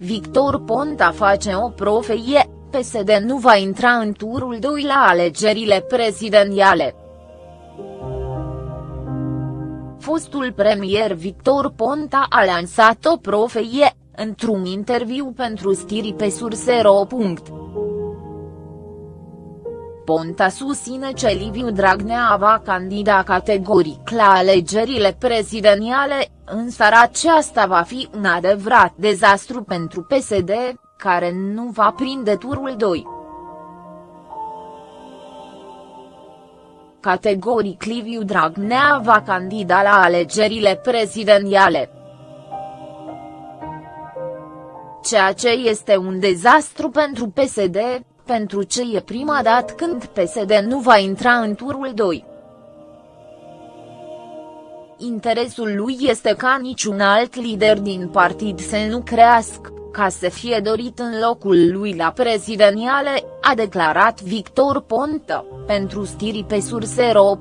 Victor Ponta face o profeie, PSD nu va intra în turul 2 la alegerile prezidențiale. Fostul premier Victor Ponta a lansat o profeie, într-un interviu pentru stiri pe Surse.ro. Ponta susține că Liviu Dragnea va candida categoric la alegerile prezidențiale, însă aceasta va fi un adevărat dezastru pentru PSD, care nu va prinde turul 2. Categoric Liviu Dragnea va candida la alegerile prezidențiale. Ceea ce este un dezastru pentru PSD, pentru ce e prima dată când PSD nu va intra în turul 2. Interesul lui este ca niciun alt lider din partid să nu crească, ca să fie dorit în locul lui la prezidențiale, a declarat Victor Ponta, pentru stiri pe surse.ro.